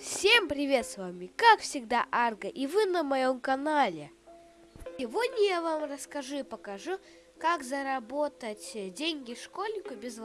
Всем привет, с вами как всегда Арго, и вы на моем канале. Сегодня я вам расскажу и покажу, как заработать деньги школьнику без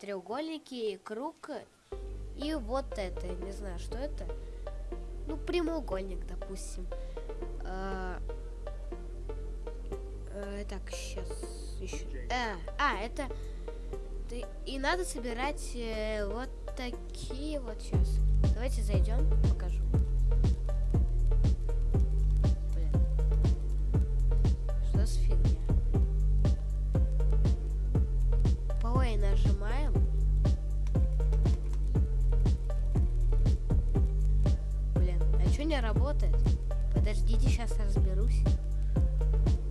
треугольники, круг и вот это, не знаю, что это. Ну, прямоугольник, допустим. А, а, так, сейчас еще. А, а, это... И надо собирать э, вот такие вот сейчас. Давайте зайдем, покажу. Не работает? Подождите, сейчас разберусь.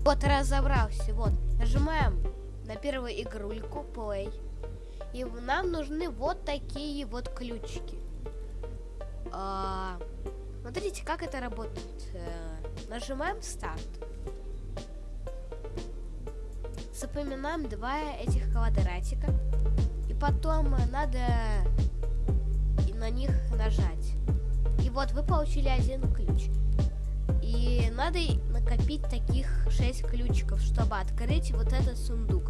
Вот, разобрался. Вот, нажимаем на первую игрульку Play. И нам нужны вот такие вот ключики. А, смотрите, как это работает. А, нажимаем старт. Запоминаем два этих квадратика. И потом надо на них нажать. Вот вы получили один ключ. И надо накопить таких 6 ключиков, чтобы открыть вот этот сундук.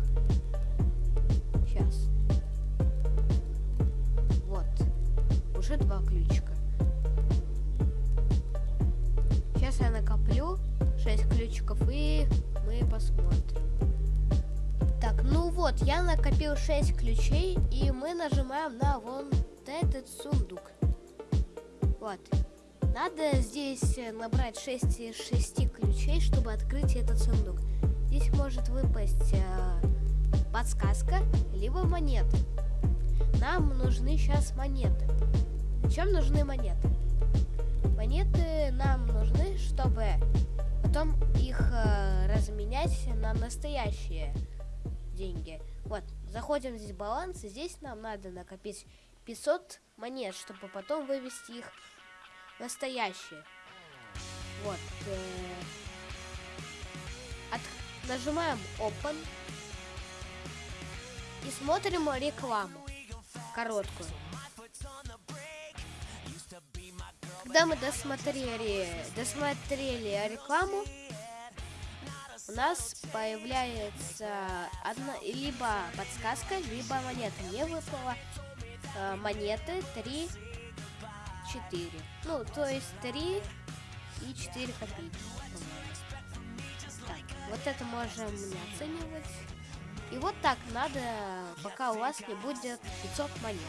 Сейчас. Вот. Уже два ключика. Сейчас я накоплю 6 ключиков и мы посмотрим. Так, ну вот, я накопил 6 ключей, и мы нажимаем на вон этот сундук. Вот. Надо здесь э, набрать 6 из 6 ключей, чтобы открыть этот сундук. Здесь может выпасть э, подсказка, либо монеты. Нам нужны сейчас монеты. Зачем нужны монеты? Монеты нам нужны, чтобы потом их э, разменять на настоящие деньги. Вот, заходим здесь в баланс, и здесь нам надо накопить 500 монет, чтобы потом вывести их настоящие. Вот. Э, от, нажимаем Open и смотрим рекламу короткую. Когда мы досмотрели, досмотрели рекламу, у нас появляется одна либо подсказка, либо монета. Мне выпала э, монеты 3 4. Ну, то есть 3 и 4 копейки. Так, вот это можем не оценивать. И вот так надо, пока у вас не будет 500 монет.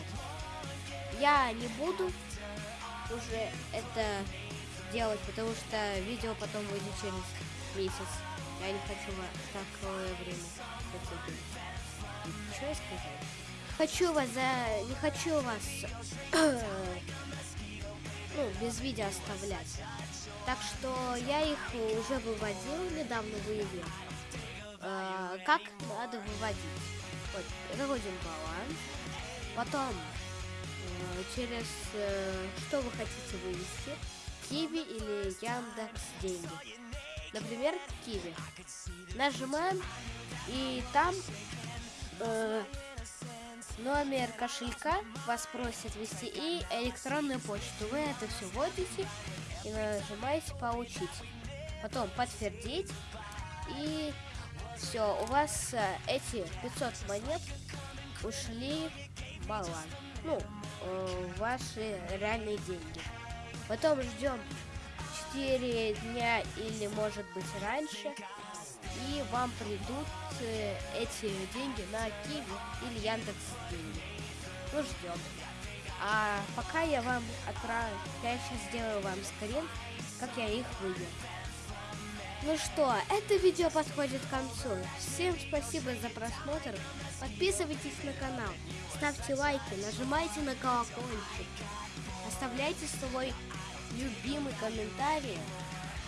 Я не буду уже это делать, потому что видео потом выйдет через месяц. Я не хочу такое время. Что я сказал? Хочу вас за... Не хочу вас... ну, без видео оставлять. Так что я их уже выводил, недавно выявил. Э, как надо выводить? Вот, выводим баланс. Потом э, через э, что вы хотите вывести, Киви или Яндекс деньги. Например, Киви. Нажимаем и там э, номер кошелька вас просят ввести и электронную почту. Вы это все вводите и нажимаете получить. Потом подтвердить и все, у вас э, эти 500 монет ушли баланс. Ну, э, ваши реальные деньги. Потом ждем 4 дня или может быть раньше. И вам придут э, эти деньги на Киви или Яндекс деньги. Ну, ждем. А пока я вам отправлю, я сейчас сделаю вам скрин, как я их вывел. Ну что, это видео подходит к концу. Всем спасибо за просмотр. Подписывайтесь на канал, ставьте лайки, нажимайте на колокольчик, оставляйте свой любимый комментарий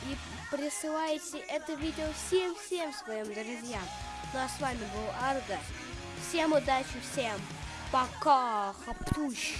и присылайте это видео всем-всем своим друзьям. Ну а с вами был Арга. Всем удачи, всем пока, хаптущ.